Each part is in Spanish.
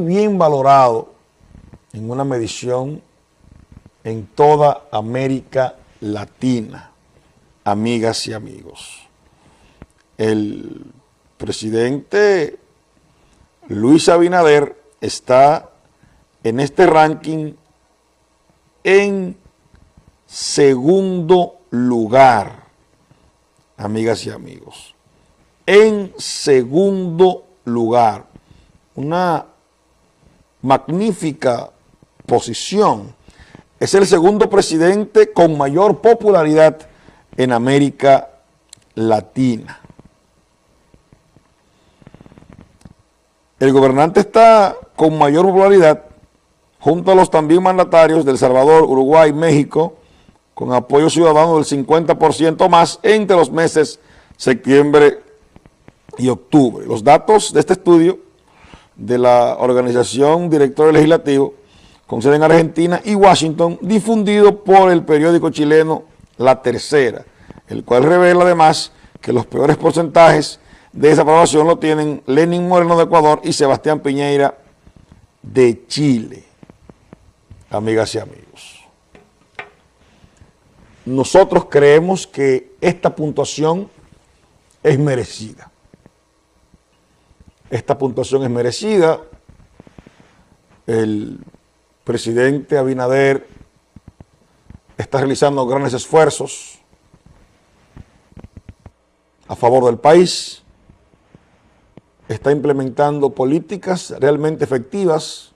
bien valorado en una medición en toda América Latina, amigas y amigos. El presidente Luis Abinader está en este ranking en segundo lugar, amigas y amigos. En segundo lugar. Una magnífica posición. Es el segundo presidente con mayor popularidad en América Latina. El gobernante está con mayor popularidad junto a los también mandatarios de El Salvador, Uruguay, México, con apoyo ciudadano del 50% más entre los meses septiembre y octubre. Los datos de este estudio de la Organización Director Legislativo, con sede en Argentina y Washington, difundido por el periódico chileno La Tercera, el cual revela además que los peores porcentajes de esa aprobación lo tienen Lenin Moreno de Ecuador y Sebastián Piñeira de Chile. Amigas y amigos. Nosotros creemos que esta puntuación es merecida. Esta puntuación es merecida. El presidente Abinader está realizando grandes esfuerzos a favor del país, está implementando políticas realmente efectivas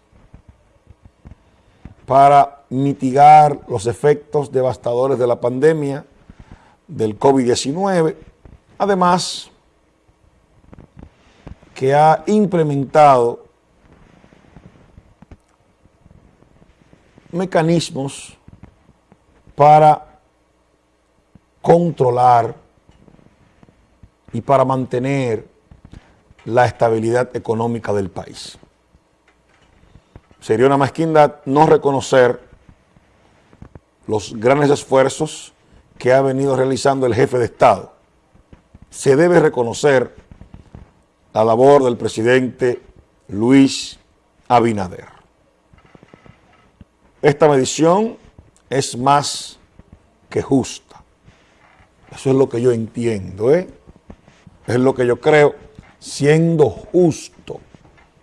para mitigar los efectos devastadores de la pandemia del COVID-19. Además, que ha implementado mecanismos para controlar y para mantener la estabilidad económica del país. Sería una mezquindad no reconocer los grandes esfuerzos que ha venido realizando el jefe de Estado. Se debe reconocer la labor del presidente Luis Abinader. Esta medición es más que justa. Eso es lo que yo entiendo, ¿eh? Es lo que yo creo, siendo justo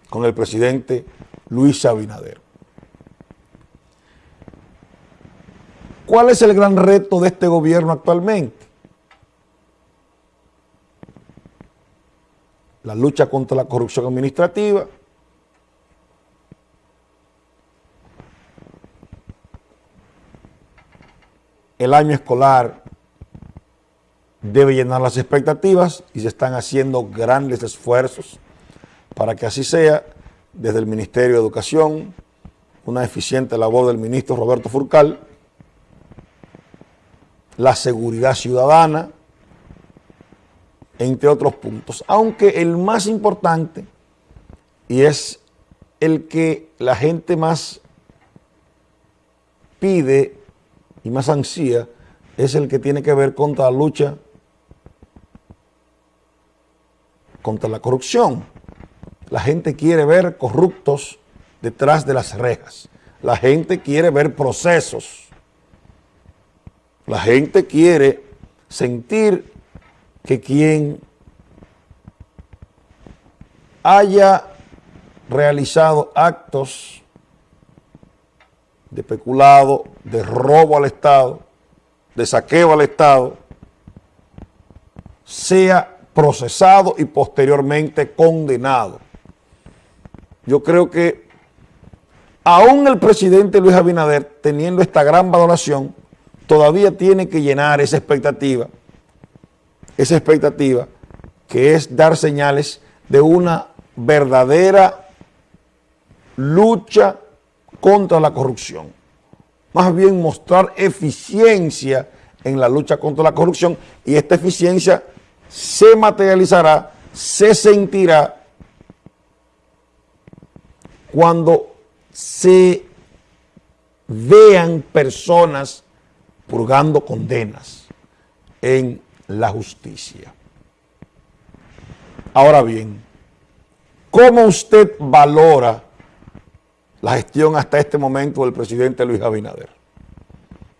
con el presidente Luis Abinader. ¿Cuál es el gran reto de este gobierno actualmente? La lucha contra la corrupción administrativa, el año escolar debe llenar las expectativas y se están haciendo grandes esfuerzos para que así sea desde el Ministerio de Educación, una eficiente labor del ministro Roberto Furcal, la seguridad ciudadana, entre otros puntos. Aunque el más importante, y es el que la gente más pide y más ansía, es el que tiene que ver contra la lucha contra la corrupción. La gente quiere ver corruptos detrás de las rejas. La gente quiere ver procesos. La gente quiere sentir que quien haya realizado actos de peculado, de robo al Estado, de saqueo al Estado, sea procesado y posteriormente condenado. Yo creo que aún el presidente Luis Abinader, teniendo esta gran valoración, todavía tiene que llenar esa expectativa esa expectativa que es dar señales de una verdadera lucha contra la corrupción. Más bien mostrar eficiencia en la lucha contra la corrupción y esta eficiencia se materializará, se sentirá cuando se vean personas purgando condenas en la justicia. Ahora bien, ¿cómo usted valora la gestión hasta este momento del presidente Luis Abinader?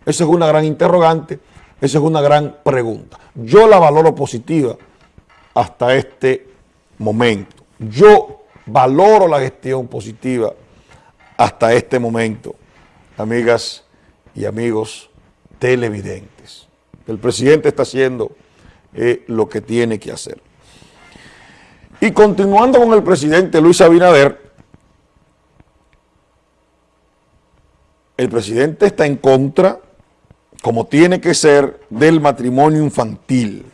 Esa es una gran interrogante, esa es una gran pregunta. Yo la valoro positiva hasta este momento. Yo valoro la gestión positiva hasta este momento, amigas y amigos televidentes. El presidente está haciendo lo que tiene que hacer. Y continuando con el presidente Luis Abinader, el presidente está en contra, como tiene que ser, del matrimonio infantil.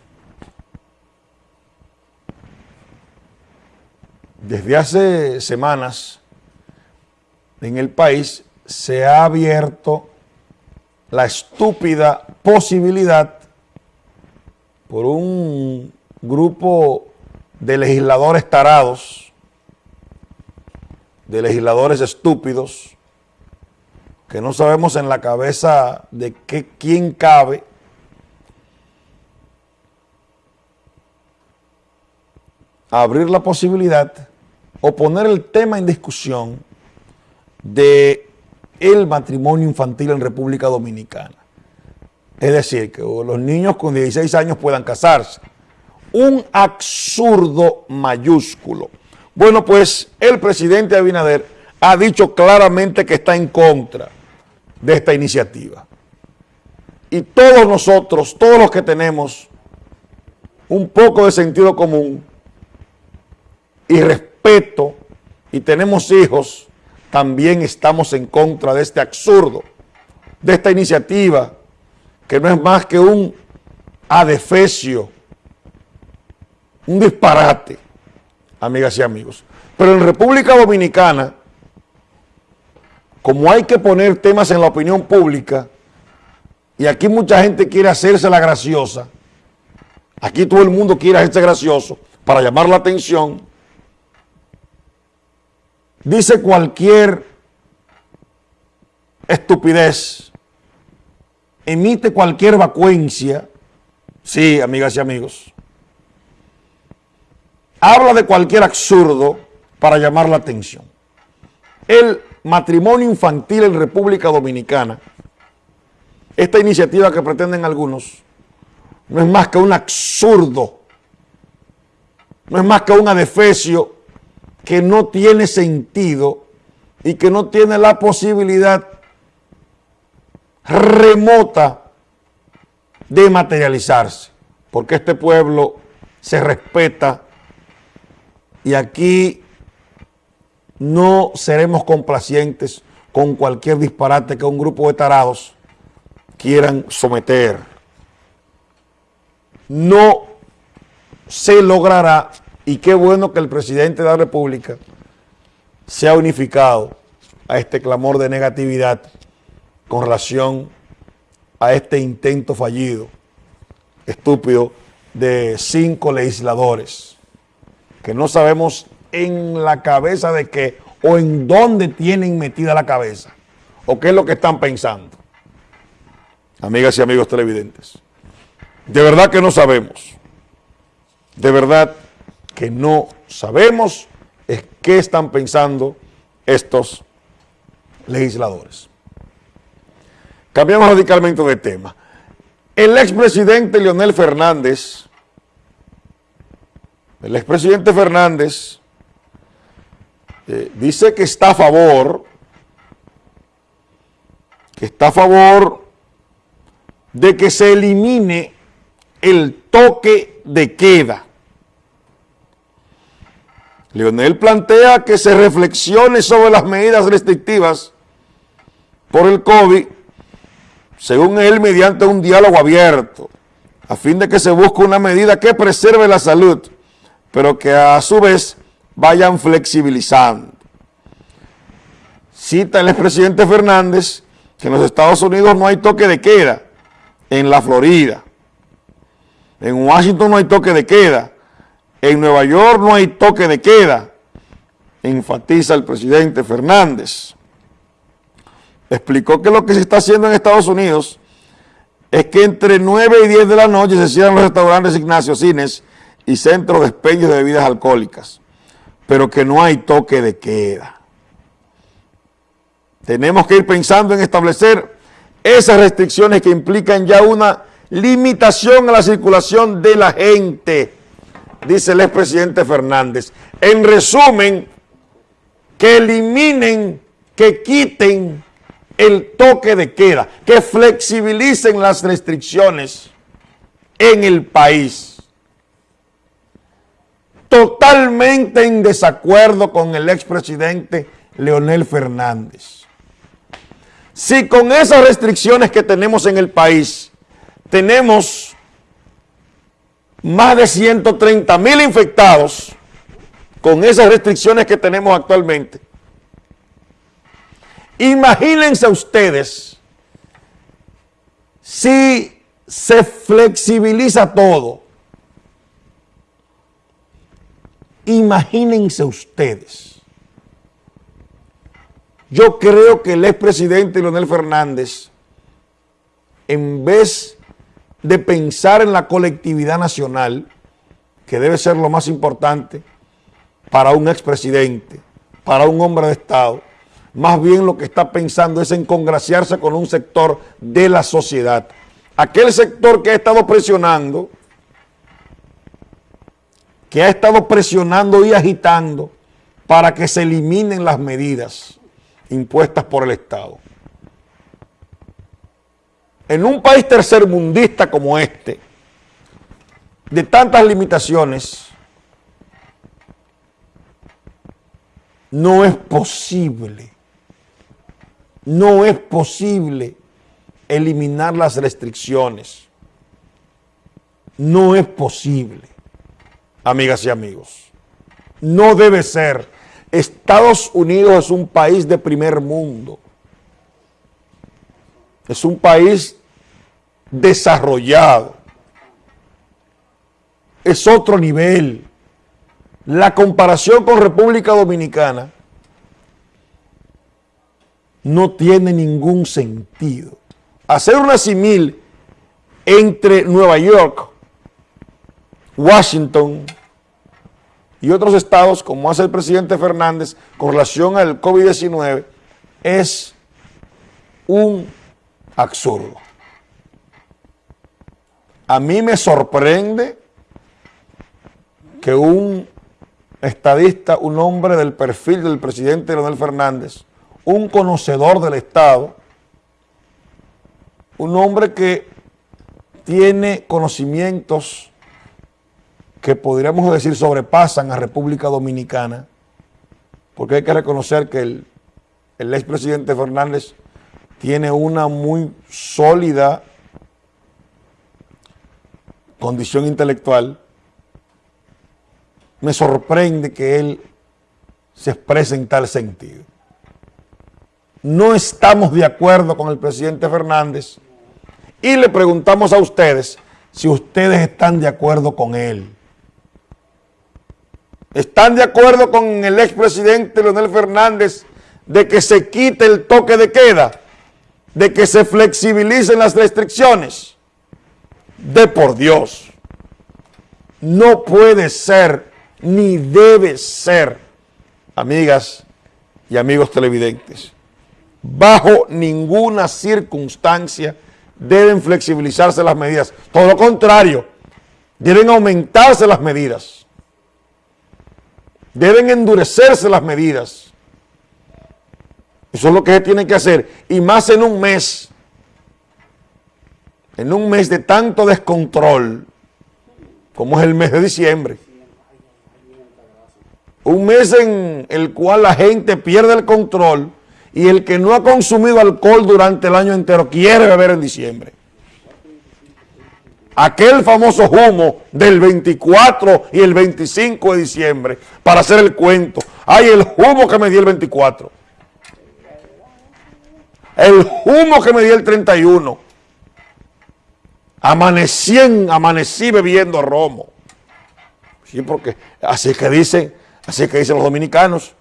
Desde hace semanas en el país se ha abierto la estúpida posibilidad por un grupo de legisladores tarados, de legisladores estúpidos, que no sabemos en la cabeza de qué, quién cabe, abrir la posibilidad o poner el tema en discusión de el matrimonio infantil en República Dominicana. Es decir, que los niños con 16 años puedan casarse. Un absurdo mayúsculo. Bueno, pues el presidente Abinader ha dicho claramente que está en contra de esta iniciativa. Y todos nosotros, todos los que tenemos un poco de sentido común y respeto y tenemos hijos, también estamos en contra de este absurdo, de esta iniciativa, que no es más que un adefesio, un disparate, amigas y amigos. Pero en República Dominicana, como hay que poner temas en la opinión pública, y aquí mucha gente quiere hacerse la graciosa, aquí todo el mundo quiere hacerse gracioso para llamar la atención, dice cualquier estupidez, emite cualquier vacuencia, sí, amigas y amigos, habla de cualquier absurdo para llamar la atención. El matrimonio infantil en República Dominicana, esta iniciativa que pretenden algunos, no es más que un absurdo, no es más que un adefesio que no tiene sentido y que no tiene la posibilidad remota de materializarse, porque este pueblo se respeta y aquí no seremos complacientes con cualquier disparate que un grupo de tarados quieran someter. No se logrará y qué bueno que el presidente de la República se ha unificado a este clamor de negatividad con relación a este intento fallido, estúpido, de cinco legisladores, que no sabemos en la cabeza de qué o en dónde tienen metida la cabeza, o qué es lo que están pensando. Amigas y amigos televidentes, de verdad que no sabemos, de verdad que no sabemos es qué están pensando estos legisladores. Cambiamos radicalmente de tema. El expresidente Leonel Fernández, el expresidente Fernández eh, dice que está a favor, que está a favor de que se elimine el toque de queda Leonel plantea que se reflexione sobre las medidas restrictivas por el COVID, según él, mediante un diálogo abierto, a fin de que se busque una medida que preserve la salud, pero que a su vez vayan flexibilizando. Cita el expresidente Fernández que en los Estados Unidos no hay toque de queda, en la Florida. En Washington no hay toque de queda, en Nueva York no hay toque de queda, enfatiza el presidente Fernández. Explicó que lo que se está haciendo en Estados Unidos es que entre 9 y 10 de la noche se cierran los restaurantes, gimnasios, cines y centros de expendio de bebidas alcohólicas, pero que no hay toque de queda. tenemos que ir pensando en establecer esas restricciones que implican ya una limitación a la circulación de la gente, dice el expresidente Fernández. En resumen, que eliminen, que quiten el toque de queda, que flexibilicen las restricciones en el país. Totalmente en desacuerdo con el expresidente Leonel Fernández. Si con esas restricciones que tenemos en el país, tenemos más de 130 mil infectados, con esas restricciones que tenemos actualmente, imagínense ustedes si se flexibiliza todo, imagínense ustedes. Yo creo que el expresidente Leonel Fernández, en vez de pensar en la colectividad nacional, que debe ser lo más importante para un expresidente, para un hombre de Estado, más bien lo que está pensando es en congraciarse con un sector de la sociedad. Aquel sector que ha estado presionando, que ha estado presionando y agitando para que se eliminen las medidas impuestas por el Estado. En un país tercermundista como este, de tantas limitaciones, no es posible, no es posible eliminar las restricciones. No es posible, amigas y amigos. No debe ser Estados Unidos es un país de primer mundo. Es un país desarrollado. Es otro nivel. La comparación con República Dominicana no tiene ningún sentido. Hacer una simil entre Nueva York, Washington, y otros estados, como hace el presidente Fernández con relación al COVID-19, es un absurdo. A mí me sorprende que un estadista, un hombre del perfil del presidente Leonel Fernández, un conocedor del Estado, un hombre que tiene conocimientos que podríamos decir sobrepasan a República Dominicana, porque hay que reconocer que el, expresidente Fernández tiene una muy sólida condición intelectual, me sorprende que él se exprese en tal sentido. No estamos de acuerdo con el presidente Fernández y le preguntamos a ustedes si ustedes están de acuerdo con él. ¿Están de acuerdo con el expresidente Leonel Fernández de que se quite el toque de queda? ¿De que se flexibilicen las restricciones? De por Dios. No puede ser, ni debe ser, amigas y amigos televidentes, bajo ninguna circunstancia deben flexibilizarse las medidas. Todo lo contrario, deben aumentarse las medidas deben endurecerse las medidas. Eso es lo que se tiene que hacer. Y más en un mes, en un mes de tanto descontrol, como es el mes de diciembre. Un mes en el cual la gente pierde el control y el que no ha consumido alcohol durante el año entero quiere beber en diciembre aquel famoso humo del 24 y el 25 de diciembre para hacer el cuento. Ay, el humo que me dio el 24. El humo que me dio el 31. Amanecí, amanecí bebiendo romo. Sí, porque así que dicen, así que dicen los dominicanos.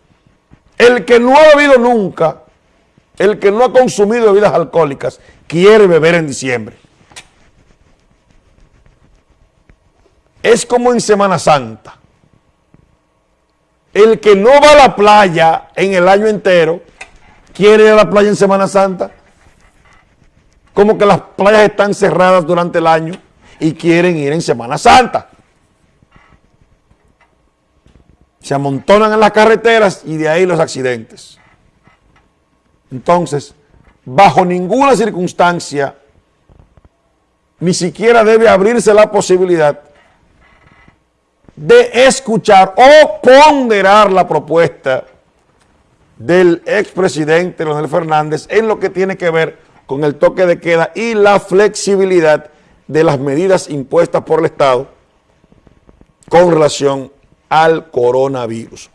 El que no ha bebido nunca, el que no ha consumido bebidas alcohólicas, quiere beber en diciembre. es como en Semana Santa. El que no va a la playa en el año entero quiere ir a la playa en Semana Santa. Como que las playas están cerradas durante el año y quieren ir en Semana Santa. Se amontonan en las carreteras y de ahí los accidentes. Entonces, bajo ninguna circunstancia, ni siquiera debe abrirse la posibilidad de escuchar o ponderar la propuesta del expresidente Leonel Fernández en lo que tiene que ver con el toque de queda y la flexibilidad de las medidas impuestas por el Estado con relación al coronavirus.